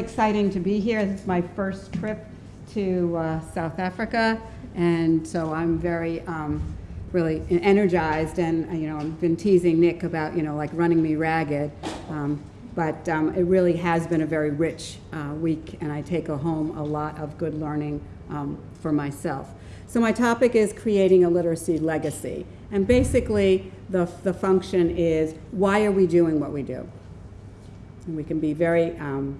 exciting to be here. This is my first trip to uh, South Africa, and so I'm very um, really energized. And uh, you know, I've been teasing Nick about you know like running me ragged, um, but um, it really has been a very rich uh, week, and I take home a lot of good learning um, for myself. So my topic is creating a literacy legacy, and basically the the function is why are we doing what we do? And we can be very um,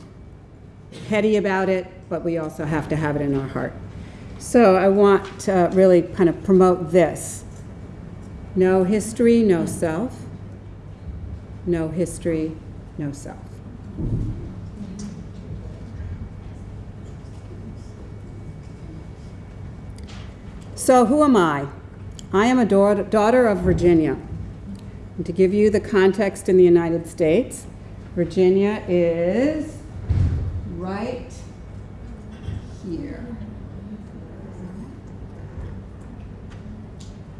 heady about it, but we also have to have it in our heart. So I want to really kind of promote this. No history, no self. No history, no self. So who am I? I am a daughter of Virginia. And to give you the context in the United States, Virginia is right here.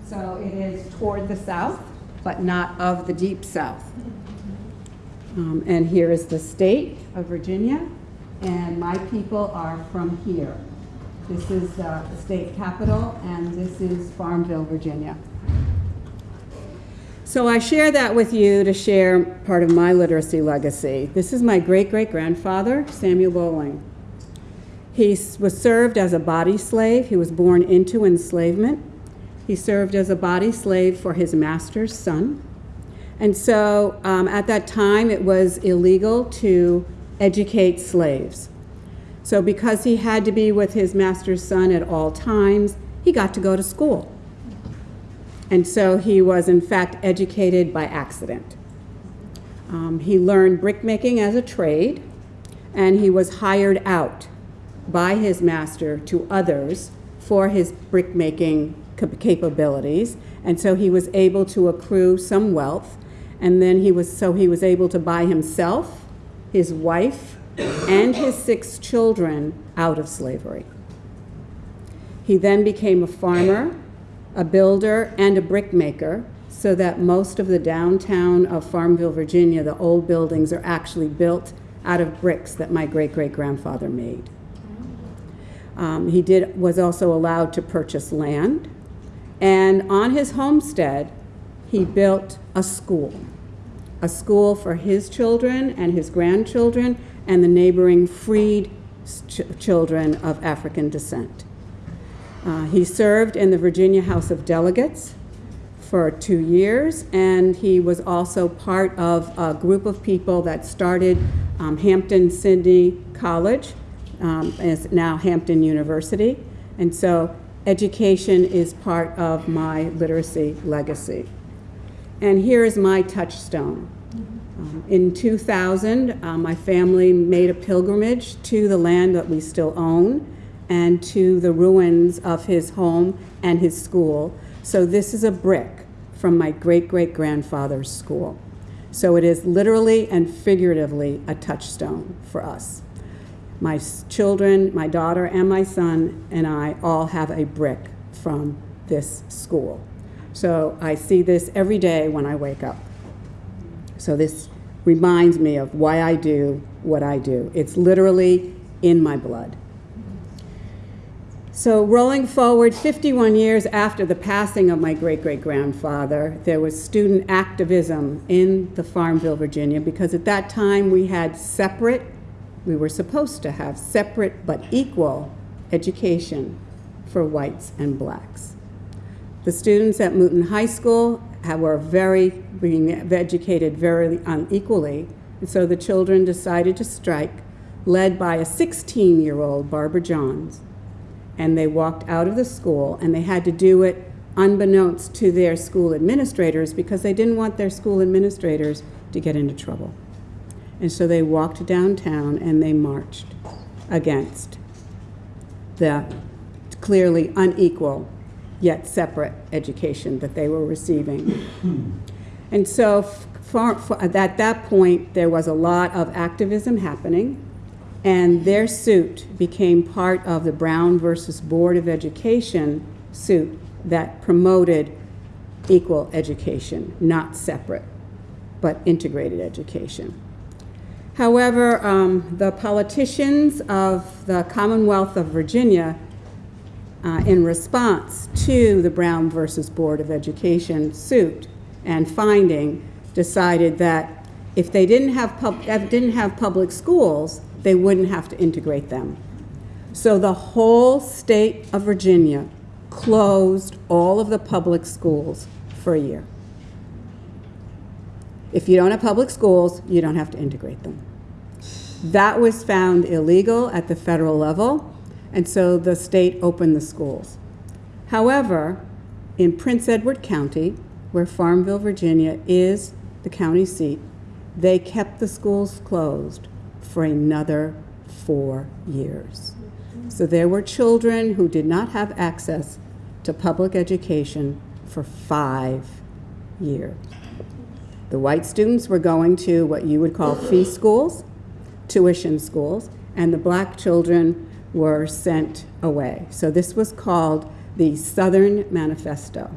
So it is toward the south, but not of the deep south. Um, and here is the state of Virginia, and my people are from here. This is uh, the state capital, and this is Farmville, Virginia. So I share that with you to share part of my literacy legacy. This is my great-great-grandfather, Samuel Bowling. He was served as a body slave. He was born into enslavement. He served as a body slave for his master's son. And so um, at that time, it was illegal to educate slaves. So because he had to be with his master's son at all times, he got to go to school. And so he was, in fact, educated by accident. Um, he learned brickmaking as a trade, and he was hired out by his master to others for his brickmaking capabilities. And so he was able to accrue some wealth, and then he was, so he was able to buy himself, his wife, and his six children out of slavery. He then became a farmer a builder, and a brickmaker, so that most of the downtown of Farmville, Virginia, the old buildings are actually built out of bricks that my great-great-grandfather made. Um, he did, was also allowed to purchase land, and on his homestead, he built a school, a school for his children and his grandchildren and the neighboring freed ch children of African descent. Uh, he served in the Virginia House of Delegates for two years, and he was also part of a group of people that started um, Hampden-Sydney College, um, is now Hampton University. And so education is part of my literacy legacy. And here is my touchstone. Um, in 2000, uh, my family made a pilgrimage to the land that we still own and to the ruins of his home and his school. So this is a brick from my great-great-grandfather's school. So it is literally and figuratively a touchstone for us. My children, my daughter and my son and I all have a brick from this school. So I see this every day when I wake up. So this reminds me of why I do what I do. It's literally in my blood. So rolling forward 51 years after the passing of my great-great-grandfather, there was student activism in the Farmville, Virginia, because at that time we had separate, we were supposed to have separate but equal education for whites and blacks. The students at Moton High School were very, being educated very unequally, and so the children decided to strike, led by a 16-year-old Barbara Johns, and they walked out of the school and they had to do it unbeknownst to their school administrators because they didn't want their school administrators to get into trouble. And so they walked downtown and they marched against the clearly unequal yet separate education that they were receiving. and so at that point, there was a lot of activism happening and their suit became part of the Brown versus Board of Education suit that promoted equal education, not separate, but integrated education. However, um, the politicians of the Commonwealth of Virginia, uh, in response to the Brown versus Board of Education suit and finding, decided that if they didn't have, didn't have public schools, they wouldn't have to integrate them. So the whole state of Virginia closed all of the public schools for a year. If you don't have public schools, you don't have to integrate them. That was found illegal at the federal level, and so the state opened the schools. However, in Prince Edward County, where Farmville, Virginia is the county seat, they kept the schools closed for another four years. So there were children who did not have access to public education for five years. The white students were going to what you would call fee schools, tuition schools, and the black children were sent away. So this was called the Southern Manifesto.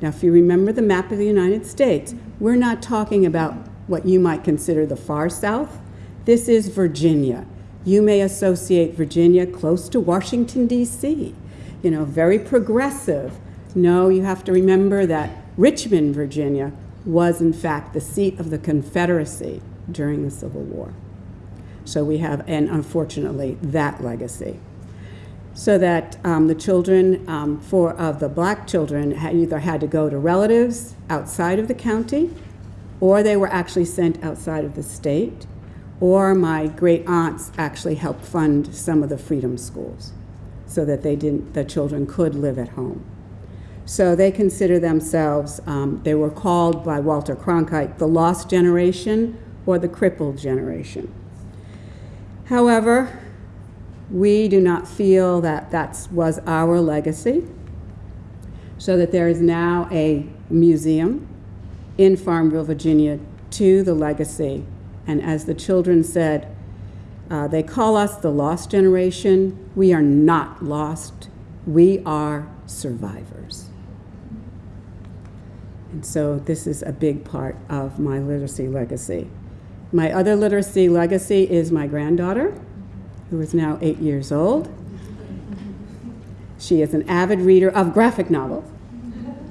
Now, if you remember the map of the United States, we're not talking about what you might consider the far south. This is Virginia. You may associate Virginia close to Washington, D.C., you know, very progressive. No, you have to remember that Richmond, Virginia, was in fact the seat of the Confederacy during the Civil War. So we have, and unfortunately, that legacy. So that um, the children, um, for of the black children, had either had to go to relatives outside of the county, or they were actually sent outside of the state, or my great aunts actually helped fund some of the freedom schools, so that they didn't, the children could live at home. So they consider themselves, um, they were called by Walter Cronkite the lost generation or the crippled generation. However, we do not feel that that was our legacy, so that there is now a museum in Farmville, Virginia, to the legacy. And as the children said, uh, they call us the lost generation. We are not lost, we are survivors. And so this is a big part of my literacy legacy. My other literacy legacy is my granddaughter, who is now eight years old. She is an avid reader of graphic novels.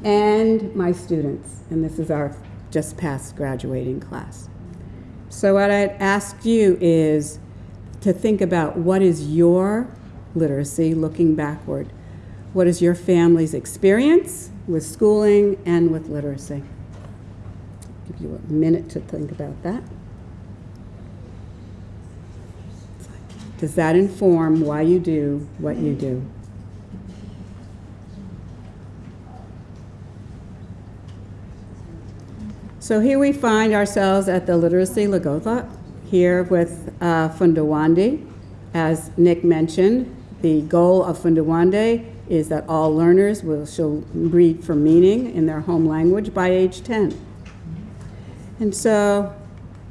And my students, and this is our just past graduating class. So, what I'd ask you is to think about what is your literacy looking backward? What is your family's experience? with schooling and with literacy. Give you a minute to think about that. Does that inform why you do what you do? So here we find ourselves at the Literacy Lekgotla, here with uh, Funda Wande. As Nick mentioned, the goal of Funda Wande is that all learners will shall read for meaning in their home language by age 10. And so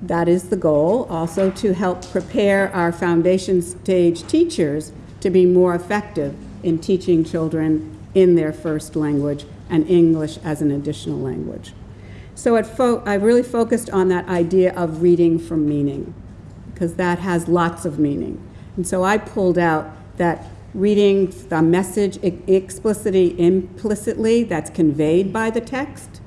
that is the goal, also to help prepare our foundation stage teachers to be more effective in teaching children in their first language and English as an additional language. So I really focused on that idea of reading for meaning, because that has lots of meaning. And so I pulled out that reading the message explicitly, implicitly that's conveyed by the text,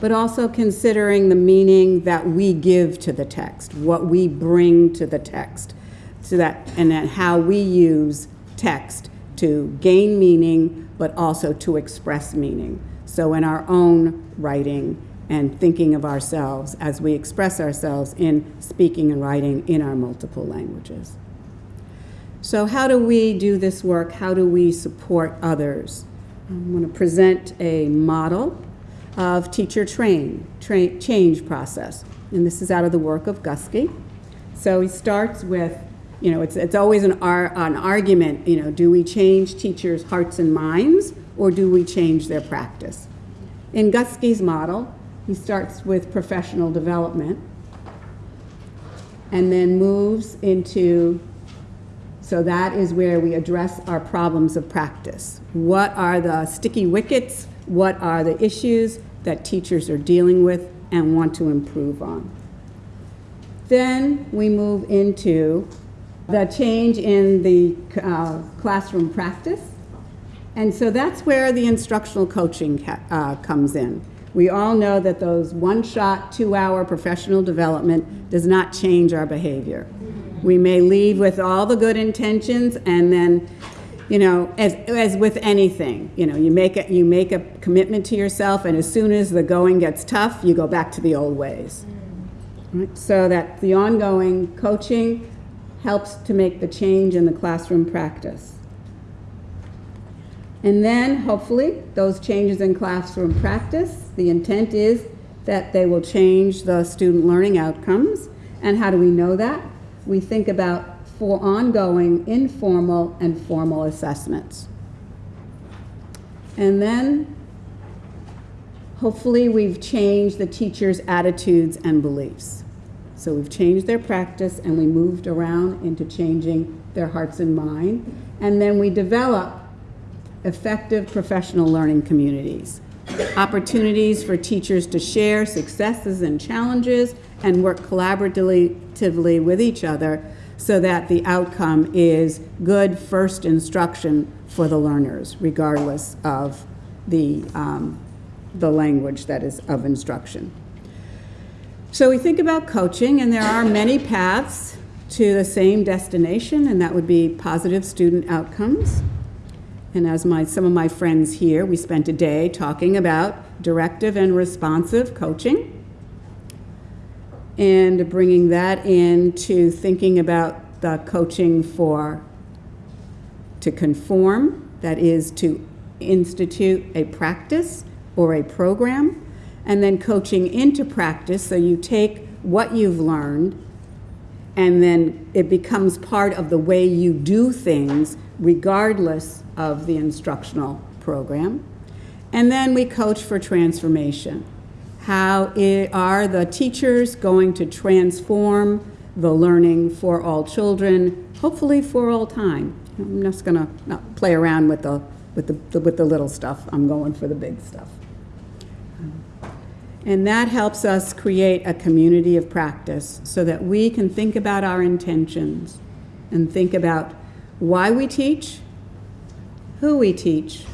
but also considering the meaning that we give to the text, what we bring to the text, so that and then how we use text to gain meaning, but also to express meaning. So in our own writing and thinking of ourselves as we express ourselves in speaking and writing in our multiple languages. So how do we do this work? How do we support others? I'm going to present a model of teacher train, tra change process. And this is out of the work of Guskey. So he starts with, you know, it's, it's always an, ar an argument, you know, do we change teachers' hearts and minds or do we change their practice? In Guskey's model, he starts with professional development and then moves into so that is where we address our problems of practice. What are the sticky wickets? What are the issues that teachers are dealing with and want to improve on? Then we move into the change in the uh, classroom practice. And so that's where the instructional coaching uh, comes in. We all know that those one-shot, two-hour professional development does not change our behavior. We may leave with all the good intentions and then, you know, as, as with anything, you know, you make, a, you make a commitment to yourself and as soon as the going gets tough, you go back to the old ways. Right? So that the ongoing coaching helps to make the change in the classroom practice. And then, hopefully, those changes in classroom practice, the intent is that they will change the student learning outcomes. And how do we know that? We think about for ongoing informal and formal assessments. And then, hopefully, we've changed the teacher's attitudes and beliefs. So we've changed their practice and we moved around into changing their hearts and mind. And then we develop effective professional learning communities, opportunities for teachers to share successes and challenges and work collaboratively with each other so that the outcome is good first instruction for the learners, regardless of the, um, the language that is of instruction. So we think about coaching, and there are many paths to the same destination, and that would be positive student outcomes. And as my, some of my friends here, we spent a day talking about directive and responsive coaching and bringing that into thinking about the coaching for to conform, that is to institute a practice or a program and then coaching into practice. So you take what you've learned and then it becomes part of the way you do things regardless of the instructional program. And then we coach for transformation. How are the teachers going to transform the learning for all children, hopefully for all time? I'm just going to not play around with the, with, the, with the little stuff. I'm going for the big stuff. And that helps us create a community of practice so that we can think about our intentions and think about why we teach, who we teach,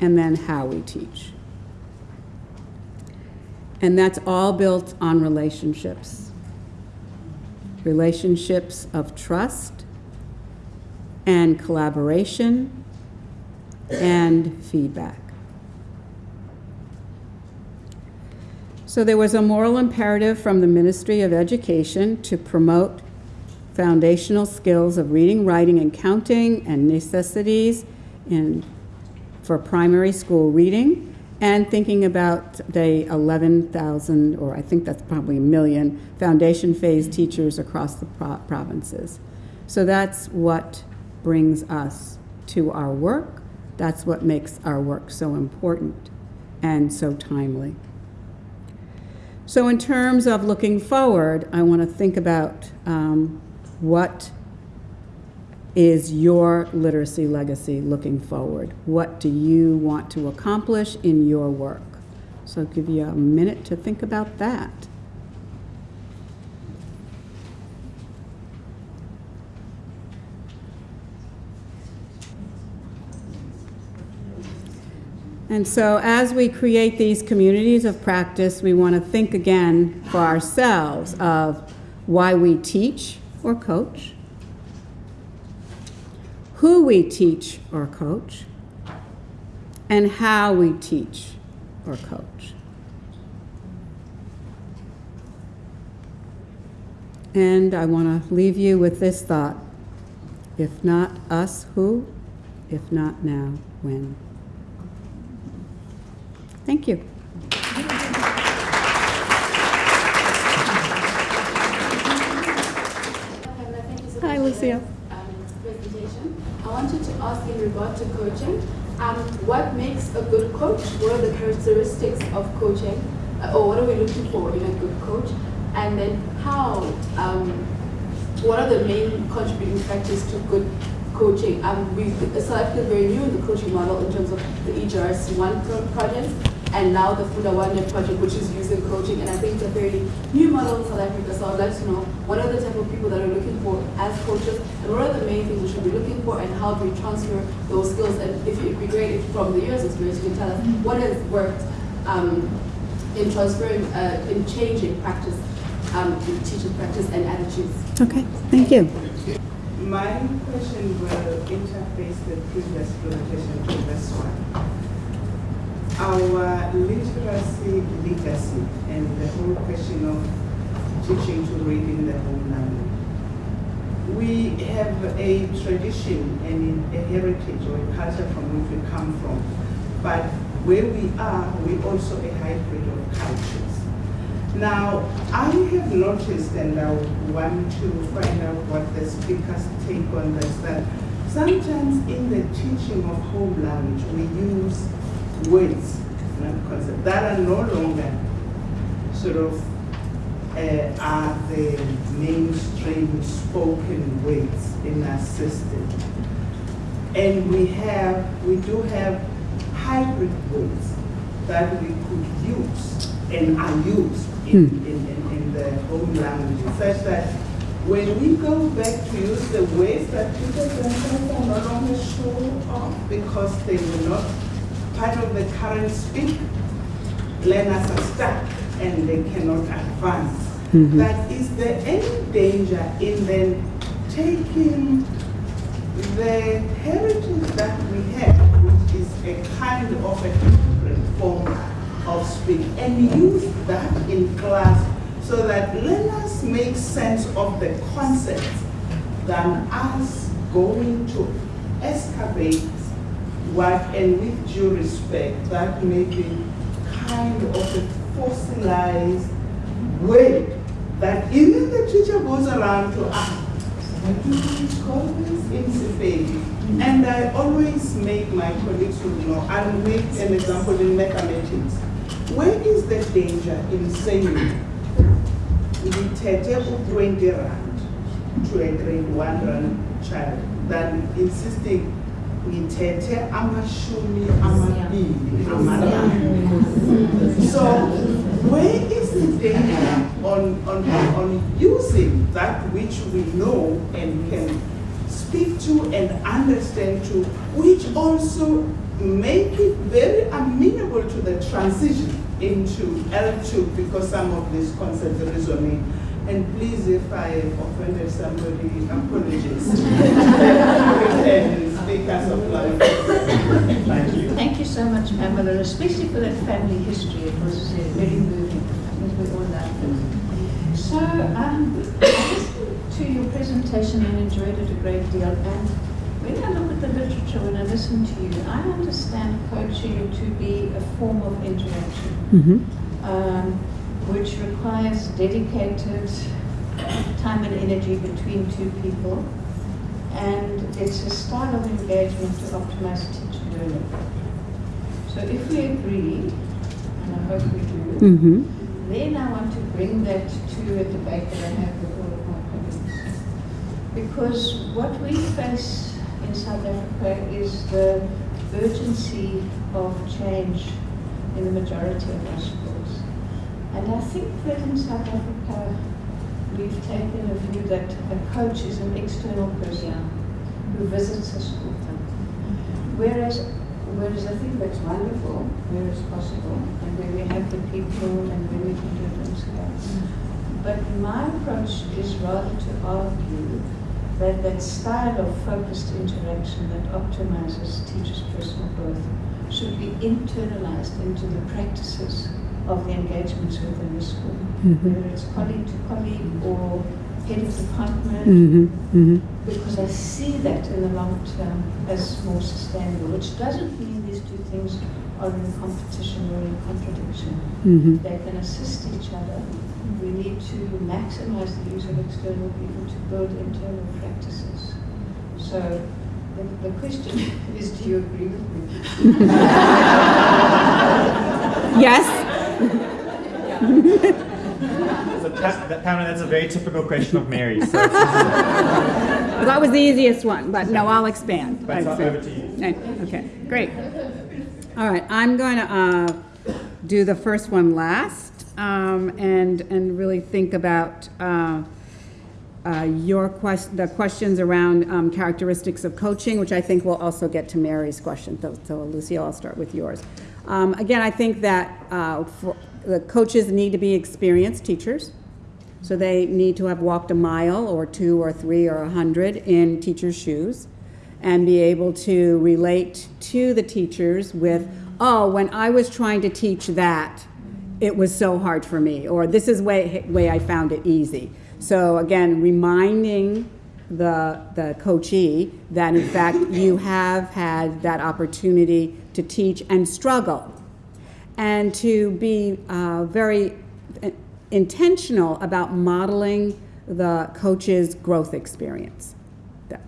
and then how we teach. And that's all built on relationships. Relationships of trust and collaboration and feedback. So there was a moral imperative from the Ministry of Education to promote foundational skills of reading, writing, and counting and necessities in, for primary school reading and thinking about the 11,000, or I think that's probably a million, foundation phase teachers across the pro provinces. So that's what brings us to our work. That's what makes our work so important and so timely. So in terms of looking forward, I want to think about um, what is your literacy legacy looking forward? What do you want to accomplish in your work? So I'll give you a minute to think about that. And so as we create these communities of practice, we want to think again for ourselves of why we teach or coach, who we teach or coach, and how we teach or coach. And I want to leave you with this thought. If not us, who? If not now, when? Thank you. Hi, Lucia. Um, presentation. I wanted to ask in regard to coaching, um, what makes a good coach? What are the characteristics of coaching? Uh, or what are we looking for in a good coach? And then how, um, what are the main contributing factors to good coaching? Um, we, South Africa is very new in the coaching model in terms of the EGRS1 project. And now the Funda Wande project, which is using coaching, and I think it's a very new model in South Africa. So I'd like to know what are the type of people that are looking for as coaches, and what are the main things we should be looking for, and how do we transfer those skills? And if it'd be great if from the US experience you can tell us what has worked um, in transferring, uh, in changing practice, um, in teaching practice and attitudes. Okay, thank you. My question will interface the previous presentation to this one. Our literacy legacy and the whole question of teaching to read in the home language. We have a tradition and a heritage or a culture from which we come from, but where we are, we are also a hybrid of cultures. Now, I have noticed, and I want to find out what the speakers take on this, that sometimes in the teaching of home language, we use words, not concepts, that are no longer sort of uh, are the mainstream spoken words in our system. And we have, we do have hybrid words that we could use and are used in, in, in, in the home language, such that when we go back to use the words that people themselves are no longer sure of because they were not part of the current speak, learners are stuck and they cannot advance. Mm-hmm. That is there any danger in then taking the heritage that we have, which is a kind of a different form of speak, and use that in class so that learners make sense of the concepts than us going to excavate and with due respect, that may be kind of a fossilized way that even the teacher goes around to ask, what do we call this in Sifeli? And I always make my colleagues who know, I'll make an example in mathematics. Where is the danger in saying, ngithethe u-20 rand to a grade one rand child than insisting amashumi amabili. So where is the danger on, on, on using that which we know and can speak to and understand to, which also make it very amenable to the transition into L2 because some of these concepts resonate. And please, if I offended somebody, apologies. and speakers of life. Thank you. Thank you so much, Pamela, especially for that family history. It was uh, very moving. I think we all loved it. So, um, I listened to your presentation and enjoyed it a great deal. And when I look at the literature, when I listen to you, I understand coaching to be a form of interaction, um, which requires dedicated time and energy between two people. And it's a style of engagement to optimize teacher learning. So if we agree, and I hope we do, Mm-hmm. then I want to bring that to a debate that I have with all of my colleagues. Because what we face in South Africa is the urgency of change in the majority of our. And I think that in South Africa, we've taken a view that a coach is an external person who visits a school. Whereas, whereas I think that's wonderful, where it's possible, and where we have the people and where we can do it on. But my approach is rather to argue that that style of focused interaction that optimizes teachers' personal growth should be internalized into the practices of the engagements within the school, whether it's colleague to colleague or head of department, Mm-hmm. Mm-hmm. because I see that in the long term as more sustainable, which doesn't mean these two things are in competition or in contradiction. Mm-hmm. They can assist each other. We need to maximize the use of external people to build internal practices. So the, the question is, do you agree with me? Yes? So that, that, Pamela, that's a very typical question of Mary. So, That was the easiest one, but no, I'll expand. but I'll over to you. Okay, great. All right, I'm going to uh, do the first one last um, and, and really think about uh, uh, your quest, the questions around um, characteristics of coaching, which I think will also get to Mary's question. So, so Lucille, I'll start with yours. Um, again, I think that uh, the coaches need to be experienced teachers. So they need to have walked a mile or two or three or a hundred in teachers' shoes and be able to relate to the teachers with, oh, when I was trying to teach that, it was so hard for me, or this is way way I found it easy. So again, reminding the the coachee that in fact you have had that opportunity to teach and struggle, and to be uh, very uh, intentional about modeling the coach's growth experience.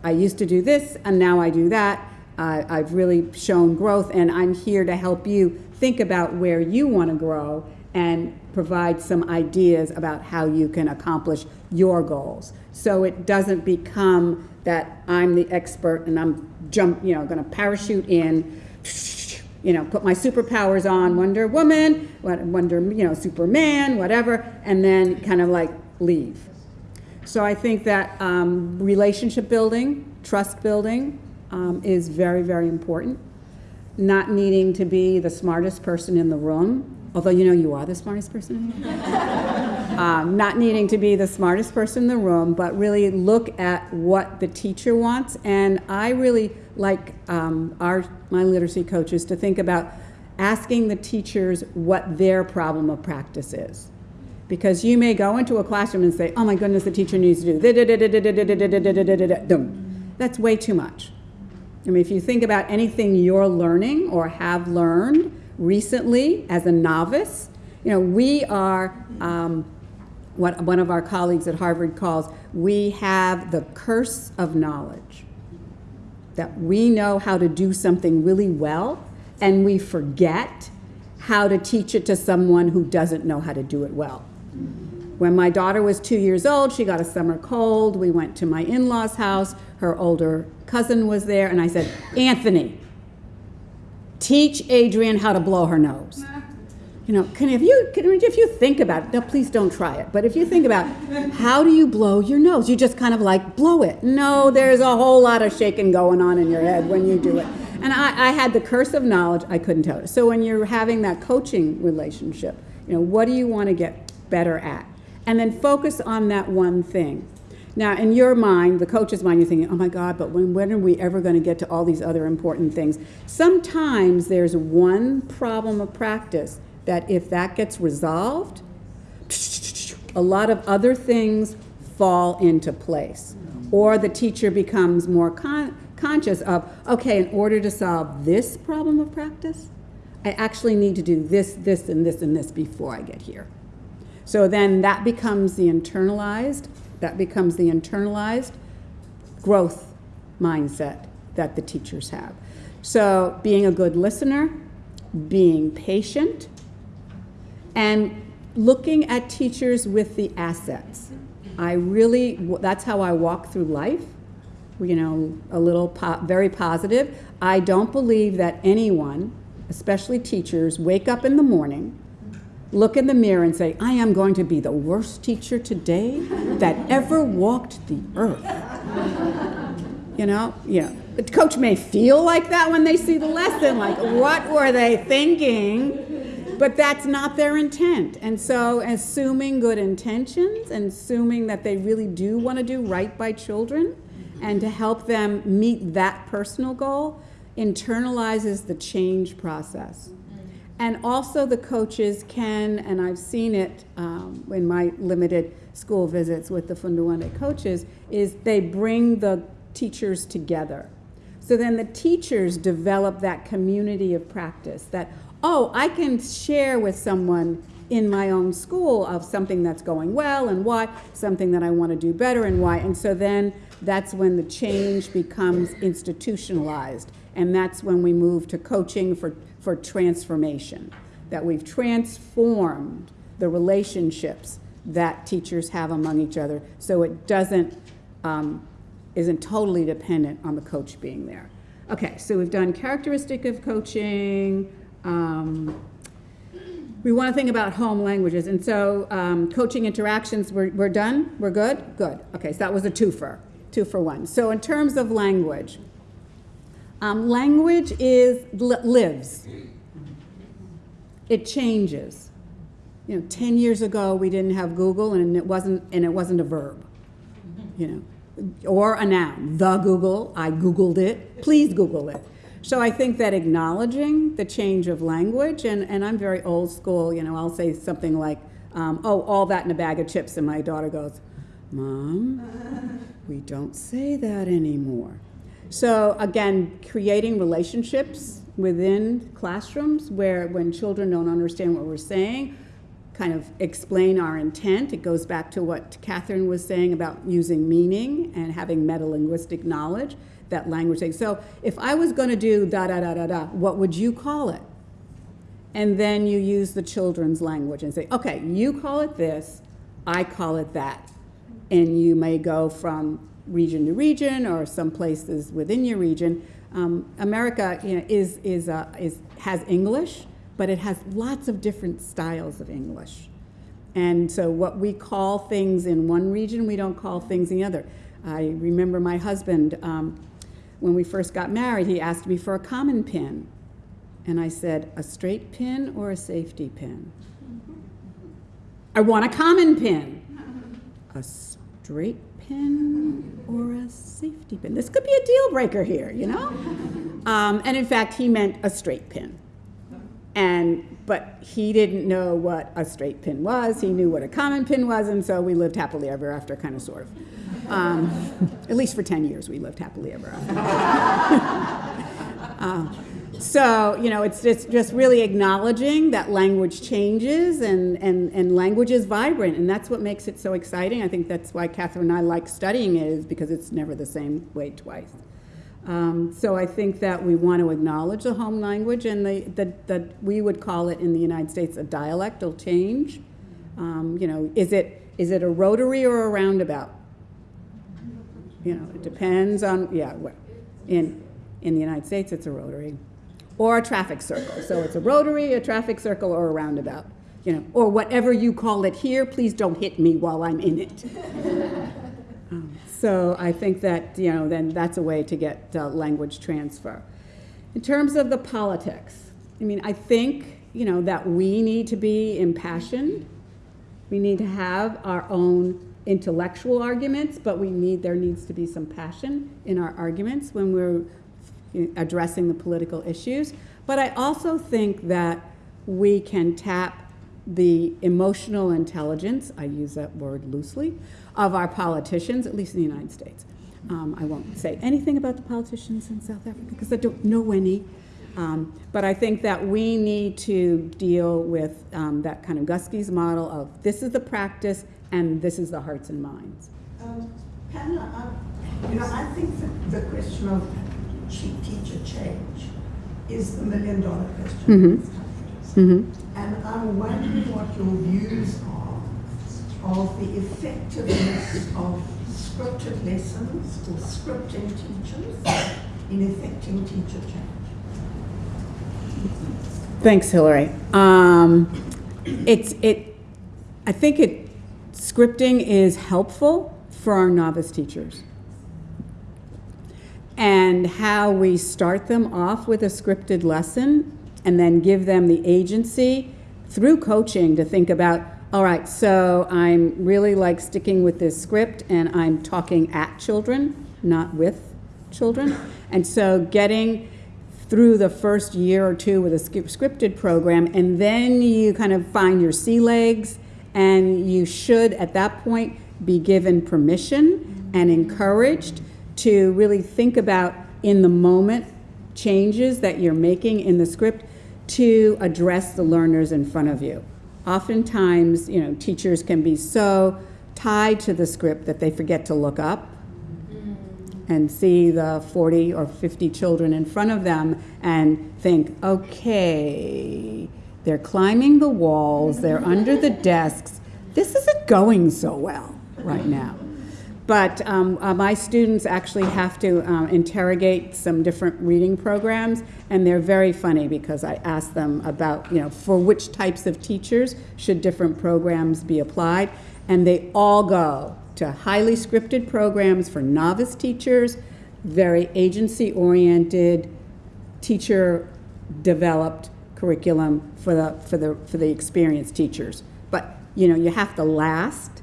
I used to do this, and now I do that. Uh, I've really shown growth, and I'm here to help you think about where you want to grow and provide some ideas about how you can accomplish your goals. So it doesn't become that I'm the expert and I'm jump, you know, going to parachute in, you know, put my superpowers on, Wonder Woman, Wonder, you know, Superman, whatever, and then kind of like leave. So I think that um, relationship building, trust building, um, is very, very important. Not needing to be the smartest person in the room, although you know you are the smartest person um, not needing to be the smartest person in the room, but really look at what the teacher wants. And I really like um, our my literacy coaches to think about asking the teachers what their problem of practice is. Because you may go into a classroom and say, oh my goodness, the teacher needs to do That's way too much. I mean, if you think about anything you're learning or have learned recently as a novice, you know, we are um, what one of our colleagues at Harvard calls, we have the curse of knowledge. That we know how to do something really well and we forget how to teach it to someone who doesn't know how to do it well. When my daughter was two years old, she got a summer cold. We went to my in law's house. Her older cousin was there, and I said, Anthony, teach Adrian how to blow her nose. You know, can if you can, if you think about it, now please don't try it. But if you think about how do you blow your nose, you just kind of like blow it. No, there's a whole lot of shaking going on in your head when you do it. And I, I had the curse of knowledge. I couldn't tell it. So when you're having that coaching relationship, you know, what do you want to get better at? And then focus on that one thing. Now, in your mind, the coach's mind, you're thinking, oh my God, but when, when are we ever going to get to all these other important things? Sometimes there's one problem of practice that if that gets resolved, a lot of other things fall into place. Or the teacher becomes more con conscious of, okay, in order to solve this problem of practice, I actually need to do this, this, and this, and this before I get here. So then that becomes the internalized that becomes the internalized growth mindset that the teachers have. So being a good listener, being patient, and looking at teachers with the assets. I really, that's how I walk through life, you know, a little, po very positive. I don't believe that anyone, especially teachers, wake up in the morning look in the mirror and say, I am going to be the worst teacher today that ever walked the earth. You know, yeah. The coach may feel like that when they see the lesson, like, what were they thinking? But that's not their intent. And so, assuming good intentions and assuming that they really do want to do right by children and to help them meet that personal goal internalizes the change process. And also the coaches can, and I've seen it um, in my limited school visits with the Funda Wande coaches, is they bring the teachers together. So then the teachers develop that community of practice that, oh, I can share with someone in my own school of something that's going well and why, something that I want to do better and why. And so then that's when the change becomes institutionalized. And that's when we move to coaching for for transformation, that we've transformed the relationships that teachers have among each other so it doesn't, um, isn't totally dependent on the coach being there. Okay, so we've done characteristic of coaching, um, we want to think about home languages. And so um, coaching interactions, we're, we're done? We're good? Good. Okay, so that was a twofer, two for one. So in terms of language, um, language is lives. It changes. You know, 10 years ago we didn't have Google and it wasn't and it wasn't a verb. You know, or a noun. The Google, I googled it. Please Google it. So I think that acknowledging the change of language, and, and I'm very old school, you know, I'll say something like, um, oh, all that in a bag of chips, and my daughter goes, Mom, we don't say that anymore. So again, creating relationships within classrooms where when children don't understand what we're saying, kind of explain our intent. It goes back to what Catherine was saying about using meaning and having metalinguistic knowledge, that language thing. So if I was going to do da da da da da, what would you call it? And then you use the children's language and say, okay, you call it this, I call it that. And you may go from region to region or some places within your region. Um, America you know, is, is, uh, is, has English, but it has lots of different styles of English. And so what we call things in one region, we don't call things in the other. I remember my husband, um, when we first got married, he asked me for a common pin. And I said, a straight pin or a safety pin? I want a common pin. A straight pin or a safety pin? This could be a deal breaker here, you know? Um, and in fact, he meant a straight pin. And, but he didn't know what a straight pin was. He knew what a common pin was, and so we lived happily ever after, kind of, sort of. Um, at least for 10 years, we lived happily ever after. Uh, so, you know, it's just, just really acknowledging that language changes and, and, and language is vibrant, and that's what makes it so exciting. I think that's why Catherine and I like studying it, is because it's never the same way twice. Um, so I think that we want to acknowledge the home language, and the, we would call it in the United States a dialectal change. Um, you know, is it, is it a rotary or a roundabout? You know, it depends on, yeah, in, in the United States, it's a rotary. Or a traffic circle. So it's a rotary, a traffic circle, or a roundabout. You know, or whatever you call it here, please don't hit me while I'm in it. Um, So I think that, you know, then that's a way to get uh, language transfer. In terms of the politics, I mean, I think, you know, that we need to be impassioned. We need to have our own intellectual arguments, but we need, there needs to be some passion in our arguments when we're addressing the political issues. But I also think that we can tap the emotional intelligence, I use that word loosely, of our politicians, at least in the United States. Um, I won't say anything about the politicians in South Africa because I don't know any. Um, but I think that we need to deal with um, that kind of Guskey's model of this is the practice and this is the hearts and minds. Um, Pamela, I, you know, I think that the question of cheap teacher change is the million dollar question in these countries. Mm-hmm. And I'm wondering what your views are of the effectiveness of scripted lessons or scripting teachers in affecting teacher change. Thanks, Hillary. Um, it's it. I think it scripting is helpful for our novice teachers, and how we start them off with a scripted lesson, and then give them the agency through coaching to think about. All right, so I'm really like sticking with this script, and I'm talking at children, not with children, and so getting through the first year or two with a scripted program, and then you kind of find your sea legs, and you should at that point be given permission and encouraged to really think about in the moment changes that you're making in the script to address the learners in front of you. Oftentimes, you know, teachers can be so tied to the script that they forget to look up and see the 40 or 50 children in front of them and think, okay, they're climbing the walls, they're under the desks. This isn't going so well right now. But um, uh, my students actually have to um, interrogate some different reading programs, and they're very funny because I ask them about, you know, for which types of teachers should different programs be applied, and they all go to highly scripted programs for novice teachers, very agency-oriented, teacher-developed curriculum for the, for the, for the experienced teachers. But, you know, you have to last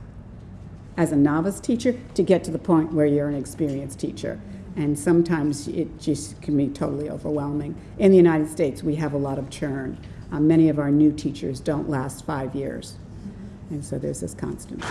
as a novice teacher to get to the point where you're an experienced teacher. And sometimes it just can be totally overwhelming. In the United States, we have a lot of churn. Uh, many of our new teachers don't last five years. And so there's this constant.